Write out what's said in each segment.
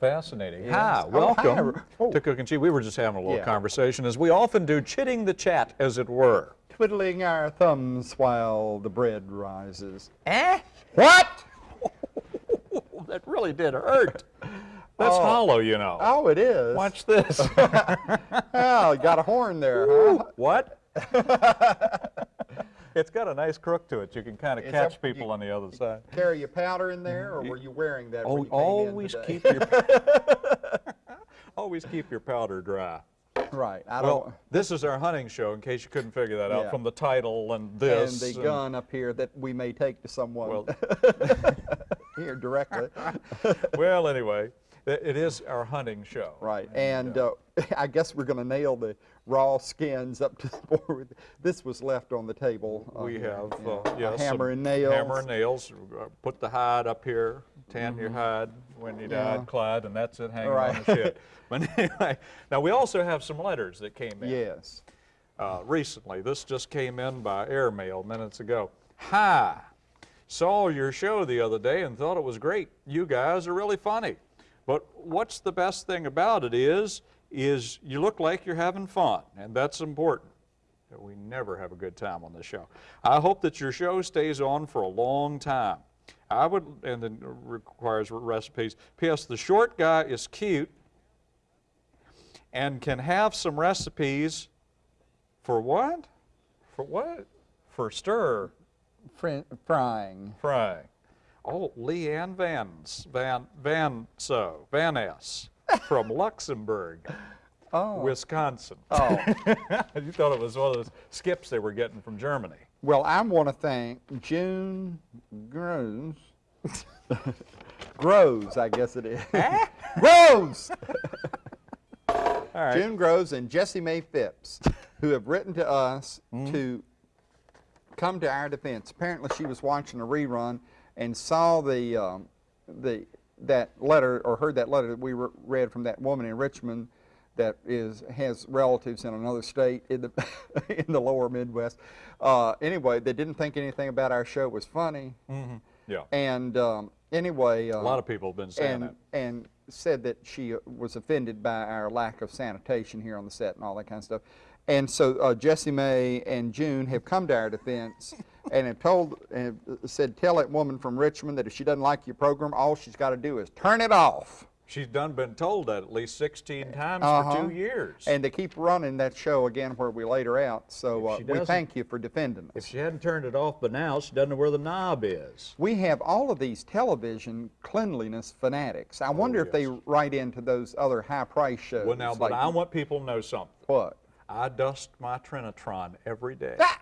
Well, that's just fascinating. Yes. Hi, Oh, welcome hi. Oh. to Cookin' Cheap. We were just having a little Yeah. conversation, as we often do, chitting the chat, as it were. Twiddling our thumbs while the bread rises. Eh? What? that really did hurt. That's Oh. hollow, you know. Oh, it is. Watch this. Oh, you got a horn there, huh? what? it's got a nice crook to it. You can kind of Is catch that- people on the other side. Carry your powder in there, or were you wearing that when Oh, you came in always today? keep your always keep your powder dry. right. I Well, don't. this is our hunting show, in case you couldn't figure that out Yeah. from the title and this. And this. the gun up here that we may take to someone Well, here directly. well, anyway, it it is our hunting show. Right, and uh, I guess we're going to nail the raw skins up to the board. This was left on the table. We have yeah. uh, yes, hammer and nails. Hammer and nails. uh, Put the hide up here, tan your hide when you Mm-hmm. Yeah. died, Clyde, and that's it hanging on the shit. But anyway, now we also have some letters that came in Yes. uh, recently. This just came in by airmail minutes ago. Hi, saw your show the other day and thought it was great. You guys are really funny. But what's the best thing about it is, is you look like you're having fun, and that's important. We never have a good time on this show. I hope that your show stays on for a long time. I would, and then requires recipes. P.S. The short guy is cute and can have some recipes for what? For what? For stir Fri frying. frying. Oh, Leanne Vans, Van, Van So, Van S from Luxembourg, Oh. Wisconsin. Oh. you thought it was one of those skips they were getting from Germany. Well, I want to thank June Groves. Groves, I guess it is. Groves. All right. June Groves and Jessie Mae Phipps, who have written to us Mm-hmm. to come to our defense. Apparently, she was watching a rerun and saw the um, the that letter or heard that letter that we re- read from that woman in Richmond that is has relatives in another state in the in the lower Midwest. Uh, anyway, they didn't think anything about our show was funny, Yeah. and um, anyway, uh, A lot of people have been saying and that. and said that she uh, was offended by our lack of sanitation here on the set and all that kind of stuff. And so uh, Jessie Mae and June have come to our defense and have told and have said, tell that woman from Richmond that if she doesn't like your program, all she's got to do is turn it off. She's done been told that at least 16 times Uh-huh. for two years. And they keep running that show again where we laid her out. So uh, we thank you for defending if us. she hadn't turned it off by now, she doesn't know where the knob is. We have all of these television cleanliness fanatics. I wonder if they Oh, write into those other high price shows. Well, now, but like- I want people to know something. what? I dust my Trinitron every day. Ah!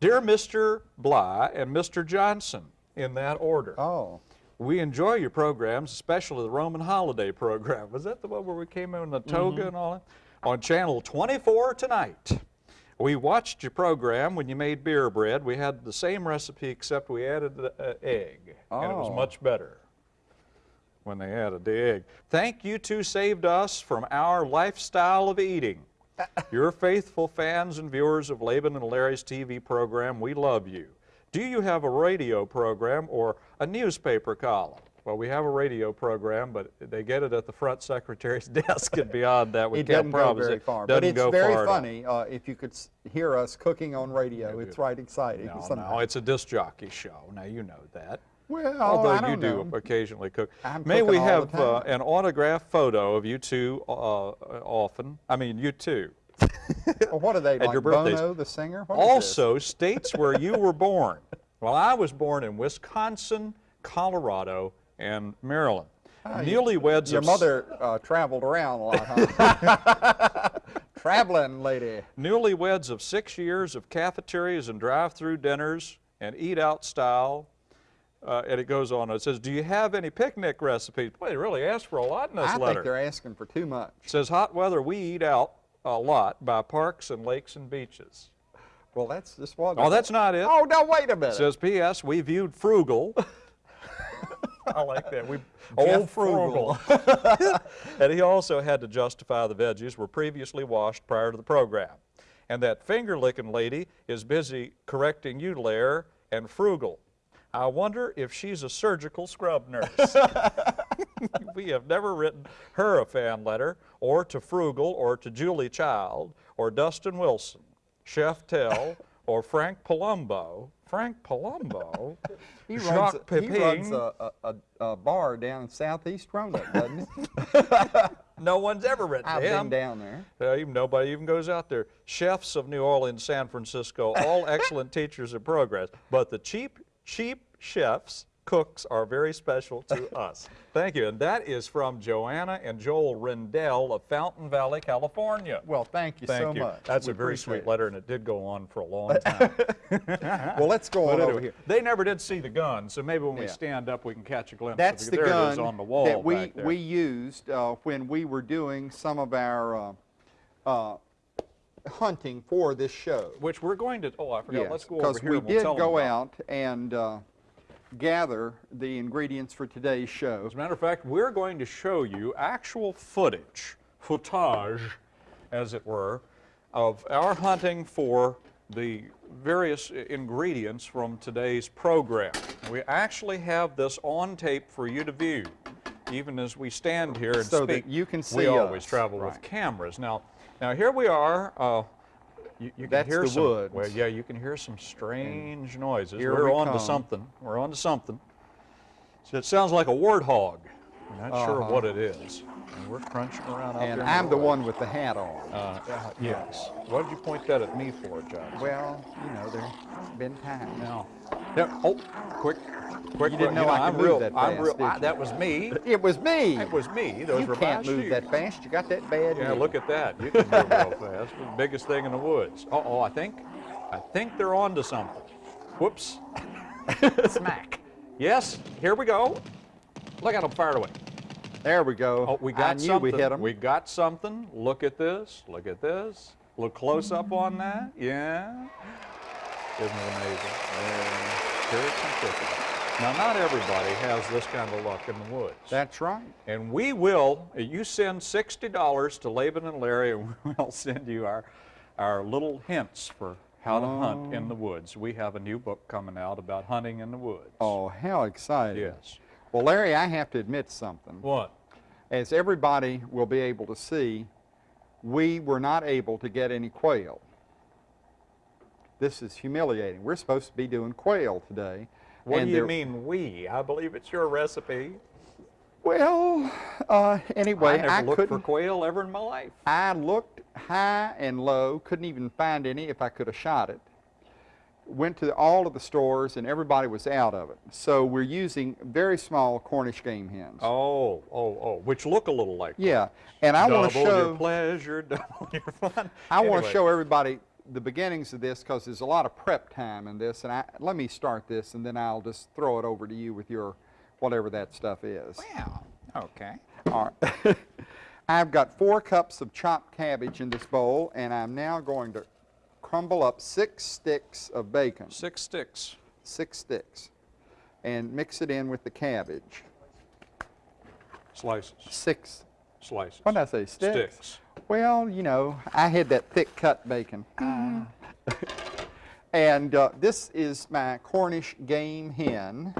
Dear Mr. Bly and Mr. Johnson, in that order. Oh. We enjoy your programs, especially the Roman holiday program. Was that the one where we came in the toga and all that? On channel 24 tonight. We watched your program when you made beer bread. We had the same recipe except we added the uh, egg, and it was Oh. much better when they added the egg. Thank you two saved us from our lifestyle of eating. You're faithful fans and viewers of Laban and Larry's TV program. We love you. Do you have a radio program or a newspaper column? Well, we have a radio program, but they get it at the front secretary's desk, and beyond that, we It can't promise it far, doesn't but it's go very far at all. funny uh, if you could hear us cooking on radio. It's right exciting. No, sometimes. no, it's a disc jockey show. Now you know that. well, Although you do know. occasionally cook. I'm May we have uh, an autographed photo of you two uh, often? I mean, you two. Well, what are they at like? your birthdays. Bono, the singer. What? Also, states where you were born. Well, I was born in Wisconsin, Colorado, and Maryland. Newlyweds your of mother uh, traveled around a lot, huh? Traveling lady. Newlyweds of six years of cafeterias and drive-through dinners and eat-out style. Uh, and it goes on. It says, "Do you have any picnic recipes?" Boy, they really asked for a lot in this I letter. think they're asking for too much. It says, "Hot weather, we eat out a lot by parks and lakes and beaches." Well, that's just what. Oh, that's not it. Oh, no, wait a minute. It says, P.S. We viewed frugal. I like that. We Jeff old frugal. and he also had to justify the veggies were previously washed prior to the program. And that finger licking lady is busy correcting you, Lair, and frugal. I wonder if she's a surgical scrub nurse. we have never written her a fan letter, or to Frugal, or to Julia Child, or Justin Wilson, Chef Tell, or Frank Palumbo. Frank Palumbo? He runs, a, he runs a, a, a, bar down in Southeast Roanoke, doesn't he? No one's ever written I've to him. been down there. Uh, even nobody even goes out there. Chefs of New Orleans, San Francisco, all excellent teachers of progress. But the cheap, cheap chefs, cooks are very special to us. Thank you. And that is from Joanna and Joel Rendell of Fountain Valley, California. Well, thank you Thank so you. much. That's We a very sweet it. letter, and it did go on for a long time. Well, let's go on over here. They never did see the gun, so maybe when we stand up, we can catch a glimpse That's of the. There gun on the wall that we, we used uh, when we were doing some of our uh, uh, hunting for this show. Which we're going to, oh, I forgot. Let's go over because we and we'll did go out and uh, gather the ingredients for today's show. As a matter of fact, we're going to show you actual footage, footage, as it were, of our hunting for the various ingredients from today's program. We actually have this on tape for you to view, even as we stand here and So that speak. you can see We see always us. travel with cameras. Now, now here we are. Uh, you, you can hear the some, woods. Well, yeah, you can hear some strange noises. here We're we on to something. We're on to something. So it sounds like a warthog. I'm not sure Uh-huh. what it is. And we're crunching around out And there. in I'm the one with the hat on. Uh, uh, yes. Why did you point that at me for, Judge? Well, you know, there's been times. now. Yeah, oh, quick, quick. You didn't quick, know I I'm real, that I'm fast, real, I- that was me. It was me. That was me. Those you were can't my move shoes. that fast. You got that bad. Yeah, knee. look at that. You can move real fast. The biggest thing in the woods. Uh oh, I think, I think they're on to something. Whoops. Smack. Yes, here we go. Look at them fired away. There we go. Oh, we got I knew something. we hit them. We got something. Look at this. Look at this. Look close up on that. Yeah. Isn't it amazing? Yeah. Very simplicity. Now, not everybody has this kind of luck in the woods. That's right. And we will, you send $60 to Laban and Larry, and we'll send you our, our little hints for how to hunt in the oh. woods. We have a new book coming out about hunting in the woods. Oh, how exciting. Yes. Well, Larry, I have to admit something. What? As everybody will be able to see, we were not able to get any quail. This is humiliating. We're supposed to be doing quail today. What and do you mean we? I believe it's your recipe. Well, uh, anyway, I never I looked for quail ever in my life. I looked high and low, couldn't even find any if I could have shot it. Went to all of the stores and everybody was out of it. So we're using very small Cornish game hens. Oh, oh, oh, which look a little like Yeah, and I want to double show. your pleasure, double your fun. I want to show everybody the beginnings of this because there's a lot of prep time in this. And I, let me start this, and then I'll just throw it over to you with your whatever that stuff is. Wow. Okay. All right. I've got four cups of chopped cabbage in this bowl, and I'm now going to crumble up six sticks of bacon, Six sticks. six sticks, and mix it in with the cabbage. Slices. Six. Slices. What did I say? Sticks. Sticks. Well, you know, I had that thick cut bacon. and uh, this is my Cornish game hen.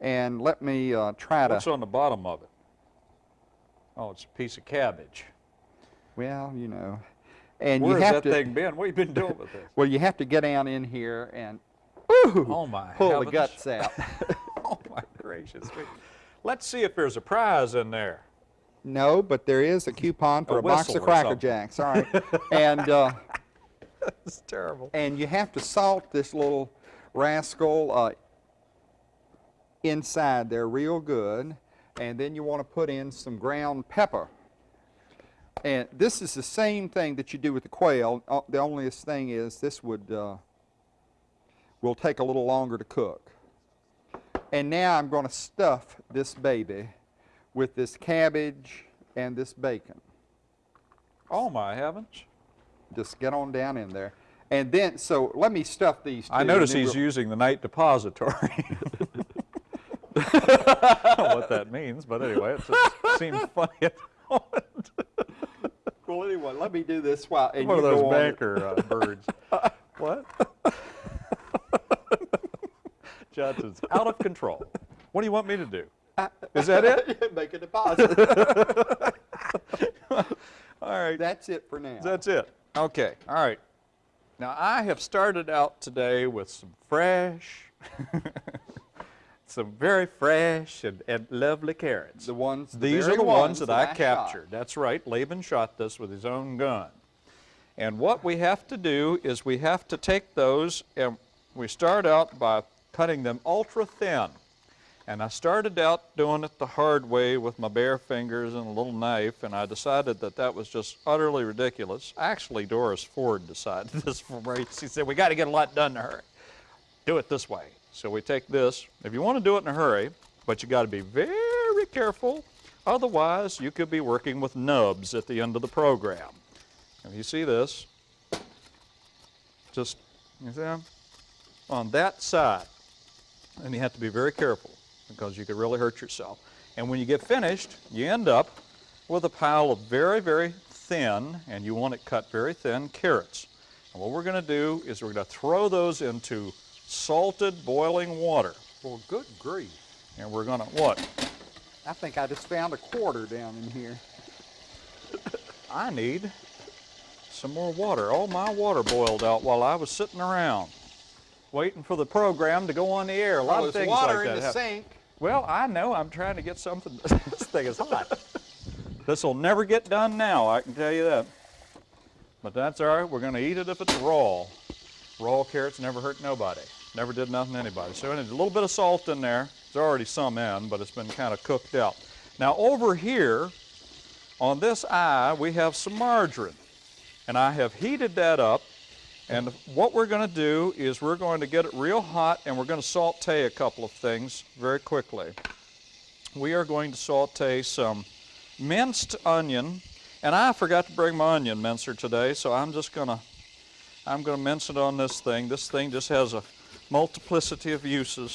And let me uh, try to, What's on the bottom of it? Oh, it's a piece of cabbage. well, you know. And Where you has have that to, thing been? What have you been doing with this? well, you have to get down in here and ooh, Oh my pull heavens. the guts out. Oh my gracious. Let's see if there's a prize in there. No, but there is a coupon for A a, box of Cracker something. Jacks. All right. and uh, It's terrible. and you have to salt this little rascal uh, inside there real good and then you want to put in some ground pepper and this is the same thing that you do with the quail Uh, the only thing is this would uh, will take a little longer to cook and now I'm going to stuff this baby with this cabbage and this bacon Oh my heavens. just get on down in there and then so let me stuff these I notice he's we'll- using the night depository. I don't know what that means, but anyway, it just seems funny at the moment. Well, anyway, let me do this while and One you of those banker uh, birds. what? Johnson's out of control. What do you want me to do? Is that it? Make a deposit. All right. That's it for now. That's it. Okay. All right. Now I have started out today with some fresh, some very fresh and, and lovely carrots. the ones. the These are the ones that I shot. captured. That's right. Laban shot this with his own gun. And what we have to do is we have to take those and we start out by cutting them ultra thin. And I started out doing it the hard way with my bare fingers and a little knife, and I decided that that was just utterly ridiculous. Actually, Doris Ford decided this for me. She said, we got to get a lot done in a hurry. Do it this way. So we take this. If you want to do it in a hurry, but you got to be very careful, otherwise you could be working with nubs at the end of the program. And you see this, just, you see, on that side. And you have to be very careful because you could really hurt yourself. And when you get finished, you end up with a pile of very, very thin, and you want it cut very thin, carrots. And what we're going to do is we're going to throw those into salted boiling water. Well, good grief. And we're going to, what? I think I just found a quarter down in here. I need some more water. All my water boiled out while I was sitting around waiting for the program to go on the air. A lot Well, of things water like that in the happen. sink. Well, I know. I'm trying to get something. this thing is hot. this will never get done now, I can tell you that. But that's all right. We're going to eat it if it's raw. Raw carrots never hurt nobody. Never did nothing to anybody. So there's a little bit of salt in there. There's already some in, but it's been kind of cooked out. Now over here, on this eye, we have some margarine. And I have heated that up. And what we're going to do is we're going to get it real hot and we're going to saute a couple of things very quickly. We are going to saute some minced onion. And I forgot to bring my onion mincer today, so I'm just going to I'm going to mince it on this thing. This thing just has a multiplicity of uses.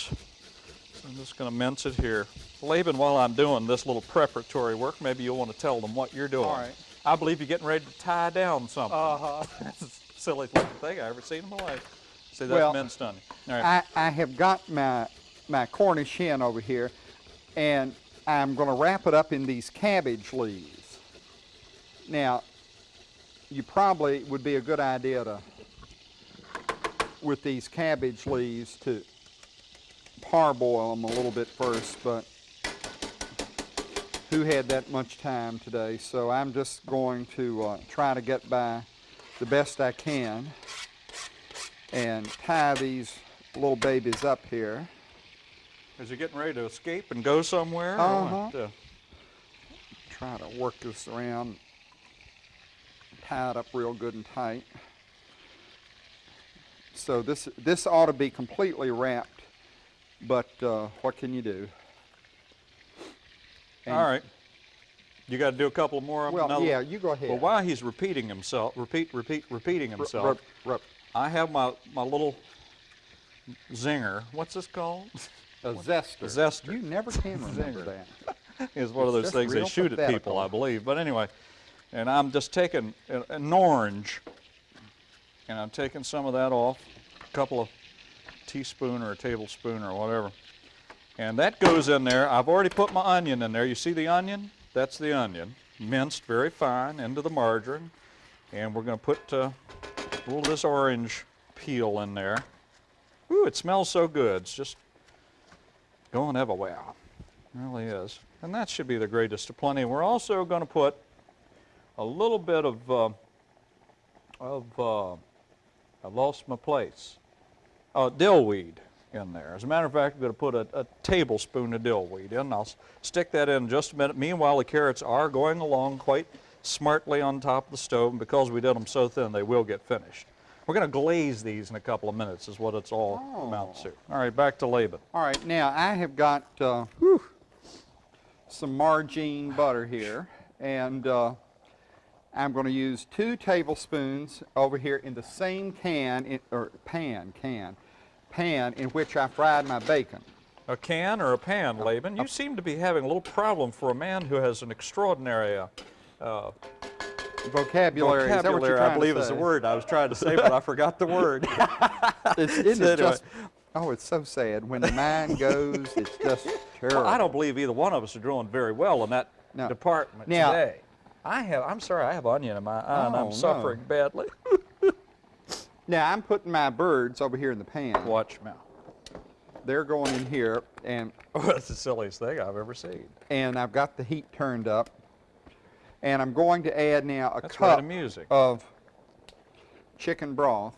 So I'm just going to mince it here. Laban, while I'm doing this little preparatory work, maybe you'll want to tell them what you're doing. All right. I believe you're getting ready to tie down something. Uh-huh. Silliest looking thing I ever seen in my life. See, that's Well, minced onion. All right. I, I have got my, my Cornish hen over here, and I'm going to wrap it up in these cabbage leaves. Now, you probably would be a good idea to, with these cabbage leaves, to parboil them a little bit first, but who had that much time today? So I'm just going to uh, try to get by the best I can and tie these little babies up here. Is he getting ready to escape and go somewhere? Uh-huh. Uh, Try to work this around, tie it up real good and tight. So this this ought to be completely wrapped, but uh, what can you do? And- all right. You got to do a couple more. Well, Another- yeah, you go ahead. Well, while he's repeating himself, repeat, repeat, repeating himself, ru- I have my, my little zinger. What's this called? a zester. A zester. You never can remember Zinger. it's one of those things they shoot at people. I believe. But anyway, and I'm just taking an, an orange, and I'm taking some of that off, a couple of teaspoon or a tablespoon or whatever. And that goes in there. I've already put my onion in there. You see the onion? That's the onion, minced very fine into the margarine. And we're going to put uh, a little of this orange peel in there. Ooh, it smells so good. It's just going everywhere. It really is. And that should be the greatest of plenty. We're also going to put a little bit of, uh, of uh, I lost my place, uh, dillweed in there. As a matter of fact, I'm going to put a, a tablespoon of dillweed in. I'll stick that in just a minute. Meanwhile, the carrots are going along quite smartly on top of the stove. And because we did them so thin, they will get finished. We're going to glaze these in a couple of minutes is what it's all amounts to. All right, back to Laban. All right, now I have got uh, whew, some margarine butter here, and uh, I'm going to use two tablespoons over here in the same can, in, or pan, can, pan in which I fried my bacon. A can or a pan, Laban? You seem to be having a little problem for a man who has an extraordinary uh, uh, Vocabulary, is that what you're vocabulary, I believe is the word I was trying to say, but I forgot the word. It's, isn't So it anyway, just Oh, it's so sad. When the mind goes, it's just terrible. Well, I don't believe either one of us are doing very well in that No. department Now- today. I have, I'm sorry, I have onion in my eye and Oh, I'm no. suffering badly. Now, I'm putting my birds over here in the pan. Watch now. They're going in here, and, Oh, that's the silliest thing I've ever seen. and I've got the heat turned up. And I'm going to add now a That's cup right of chicken broth.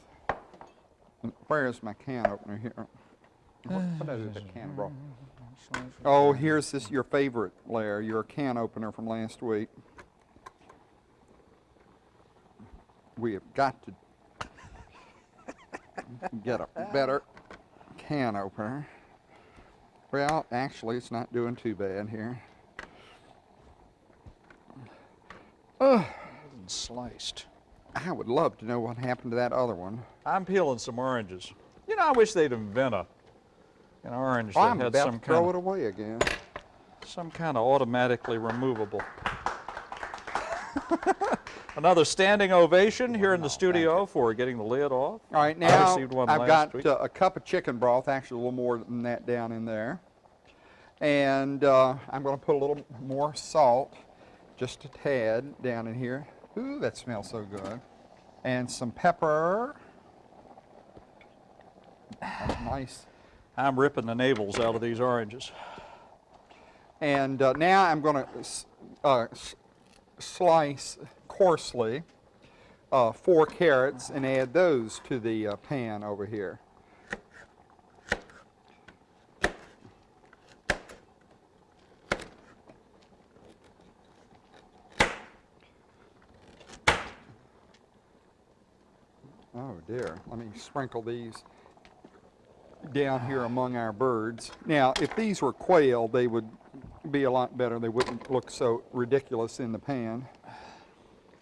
Where is my can opener here? What, what is it, can of broth? Oh, here's this your favorite, Larry, your can opener from last week. We have got to get a better can opener. Well, actually, it's not doing too bad here. Ugh, Sliced. I would love to know what happened to that other one. I'm peeling some oranges. You know, I wish they'd invent a an orange Oh, that I'm had about some to throw kind it away again. some kind of automatically removable. Another standing ovation here in the studio for getting the lid off. All right, I now one I've got uh, a cup of chicken broth, actually a little more than that down in there. And uh, I'm going to put a little more salt, just a tad down in here. Ooh, that smells so good. And some pepper. That's nice. I'm ripping the navels out of these oranges. And uh, now I'm going to uh, slice coarsely uh, four carrots and add those to the uh, pan over here. Oh dear, let me sprinkle these down here among our birds. Now, if these were quail, they would be a lot better. They wouldn't look so ridiculous in the pan.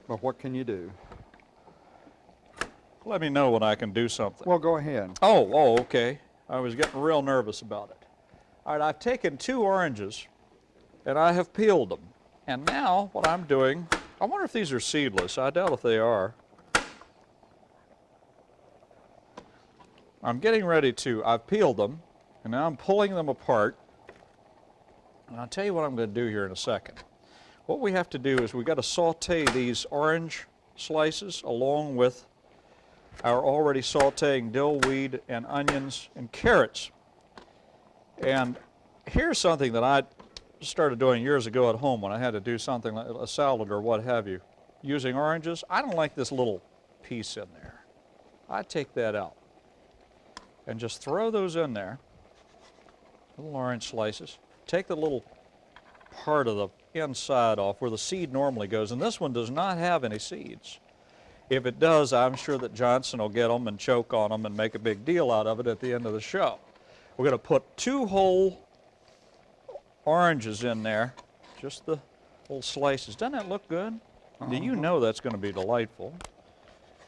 But what can you do? Let me know when I can do something. Well, go ahead. Oh, oh, okay. I was getting real nervous about it. All right, I've taken two oranges and I have peeled them. And now what I'm doing, I wonder if these are seedless. I doubt if they are. I'm getting ready to, I've peeled them and now I'm pulling them apart. And I'll tell you what I'm going to do here in a second. What we have to do is we've got to saute these orange slices along with our already sauteing dill weed and onions and carrots. And here's something that I started doing years ago at home when I had to do something like a salad or what have you. Using oranges, I don't like this little piece in there. I take that out and just throw those in there, little orange slices. Take the little part of the inside off where the seed normally goes, and this one does not have any seeds. If it does, I'm sure that Johnson will get them and choke on them and make a big deal out of it at the end of the show. We're going to put two whole oranges in there, just the little slices. Doesn't that look good? Do you uh-huh. know that's going to be delightful?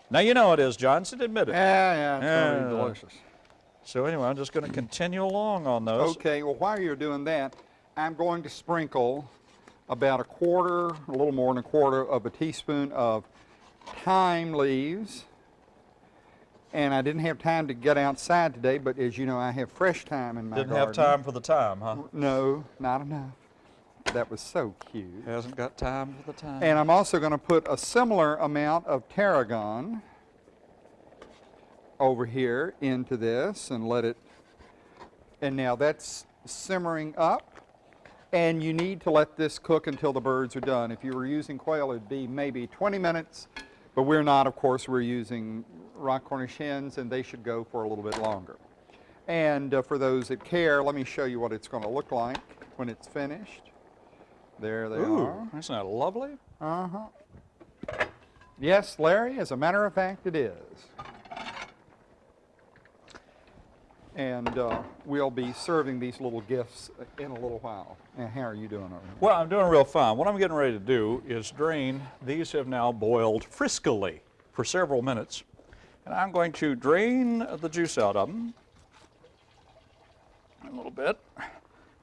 Now you know it is, Johnson. Admit it. Yeah, yeah, it's Yeah. really delicious. So anyway, I'm just going to continue along on those. Okay, well, while you're doing that, I'm going to sprinkle about a quarter, a little more than a quarter of a teaspoon of thyme leaves. And I didn't have time to get outside today, but as you know, I have fresh thyme in my Didn't garden. have time for the thyme, huh? No, not enough. That was so cute. Hasn't got time for the time. And I'm also going to put a similar amount of tarragon over here into this and let it, and now that's simmering up. And you need to let this cook until the birds are done. If you were using quail, it'd be maybe 20 minutes, but we're not, of course, we're using rock Cornish hens and they should go for a little bit longer. And uh, for those that care, let me show you what it's going to look like when it's finished. There they Ooh, are. isn't that lovely? Uh-huh. Yes, Larry, as a matter of fact, it is. And uh, we'll be serving these little gifts in a little while. And how are you doing over there? Well, I'm doing real fine. What I'm getting ready to do is drain. These have now boiled friskily for several minutes. And I'm going to drain the juice out of them a little bit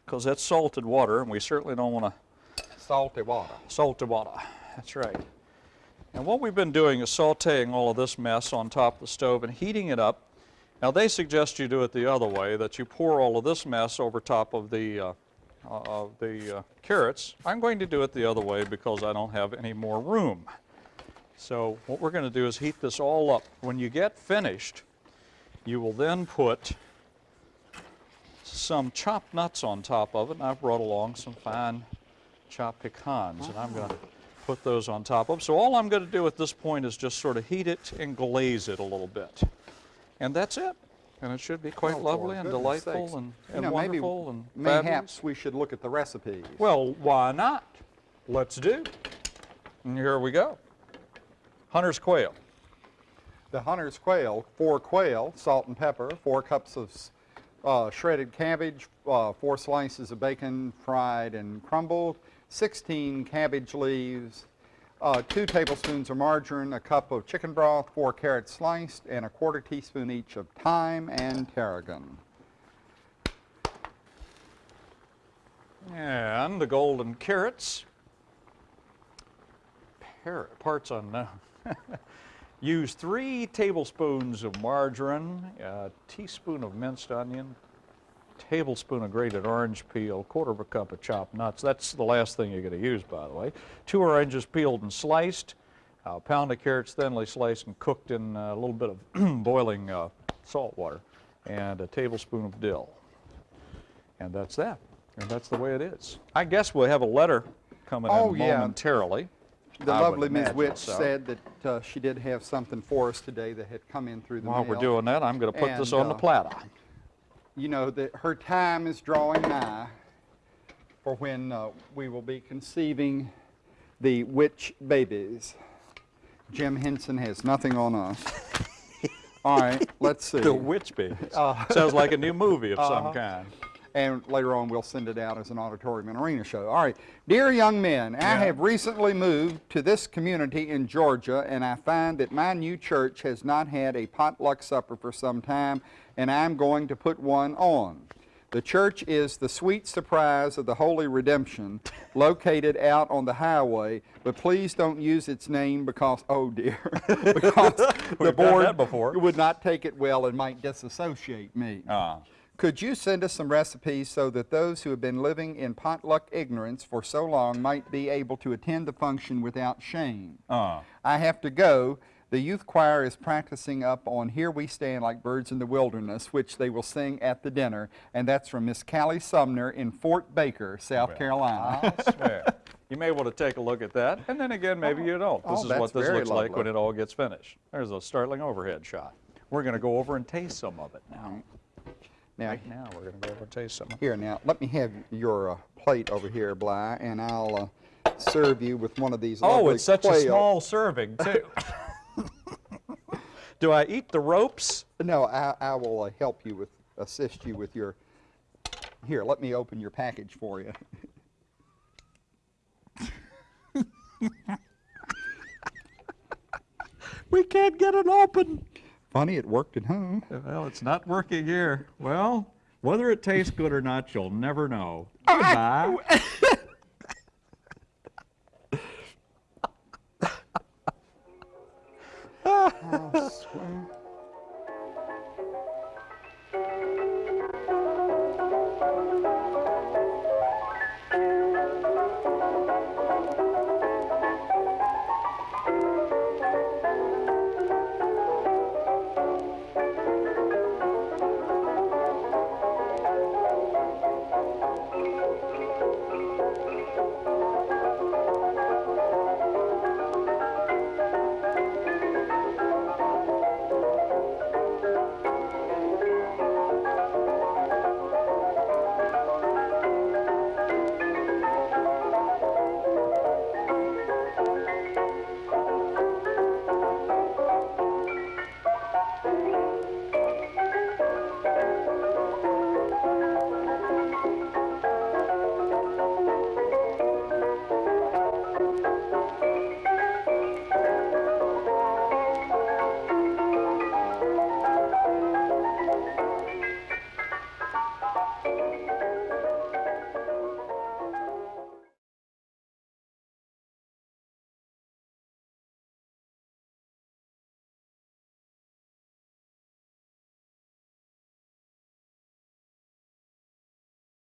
because that's salted water and we certainly don't want to Salty water. salted water. That's right. And what we've been doing is sauteing all of this mess on top of the stove and heating it up. Now they suggest you do it the other way, that you pour all of this mess over top of the, uh, uh, the uh, carrots. I'm going to do it the other way because I don't have any more room. So what we're going to do is heat this all up. When you get finished, you will then put some chopped nuts on top of it, and I've brought along some fine chopped pecans, and I'm going to put those on top of. it. So all I'm going to do at this point is just sort of heat it and glaze it a little bit. And that's it. And it should be quite Oh, lovely and delightful sakes. and, You and know, maybe- wonderful and Mayhaps fabulous. we should look at the recipes. Well, why not? Let's do. And here we go. Hunter's quail. The hunter's quail, four quail, salt and pepper, four cups of uh, shredded cabbage, uh, four slices of bacon fried and crumbled, 16 cabbage leaves, uh, two tablespoons of margarine, a cup of chicken broth, four carrots sliced, and a quarter teaspoon each of thyme and tarragon. And the golden carrots. Par- parts unknown. Use three tablespoons of margarine, a teaspoon of minced onion, tablespoon of grated orange peel, quarter of a cup of chopped nuts. That's the last thing you're going to use, by the way. Two oranges peeled and sliced, a pound of carrots thinly sliced and cooked in a little bit of boiling uh, salt water, and a tablespoon of dill. And that's that. And that's the way it is. I guess we'll have a letter coming Oh, in yeah. momentarily. The I lovely Ms. Witch so. said that uh, she did have something for us today that had come in through the While mail. we're doing that, I'm going to put this And, on the uh, platter. You know that her time is drawing nigh for when uh, we will be conceiving the witch babies. Jim Henson has nothing on us. All right, let's see. The Witch Babies. Uh, Sounds like a new movie of some Uh-huh. kind. And later on we'll send it out as an auditorium and arena show. All right, dear young men, I have recently moved to this community in Georgia, and I find that my new church has not had a potluck supper for some time, and I'm going to put one on. The church is the sweet surprise of the Holy Redemption, located out on the highway, but please don't use its name because, oh dear, because the board before. would not take it well and might disassociate me. Ah. Could you send us some recipes so that those who have been living in potluck ignorance for so long might be able to attend the function without shame? Ah. I have to go. The youth choir is practicing up on Here We Stand Like Birds in the Wilderness, which they will sing at the dinner, and that's from Miss Callie Sumner in Fort Baker, South Carolina. I'll swear. You may want to take a look at that, and then again, maybe you don't. This oh, is what this looks like when it all gets finished. There's a startling overhead shot. We're going to go over and taste some of it now. Now, Right now, we're going to go over and taste some. of it. here, now, let me have your uh, plate over here, Bly, and I'll uh, serve you with one of these Oh, it's such a small serving, too. Do I eat the ropes? No, I, I will uh, help you with, assist you with your, here, let me open your package for you. We can't get it open. Funny, it worked at home. Well, it's not working here. Well, whether it tastes good or not, you'll never know. Goodbye. Oh, swear.